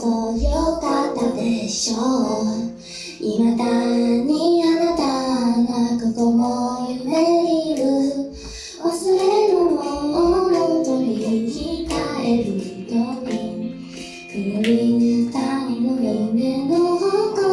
とよかったでしょう。未だにあなたがここも夢いる。忘れるものを取り控えるようにくるり谷の夢の他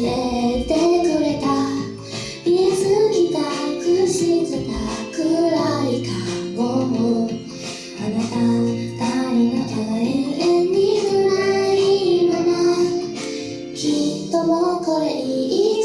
教えてくれた。たくしたくらいかも。あなた二人の永遠に辛いまま。きっともうこれ以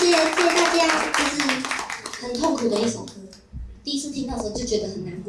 谢谢大家，就是很痛苦的一首歌，第一次听到的时候就觉得很难过。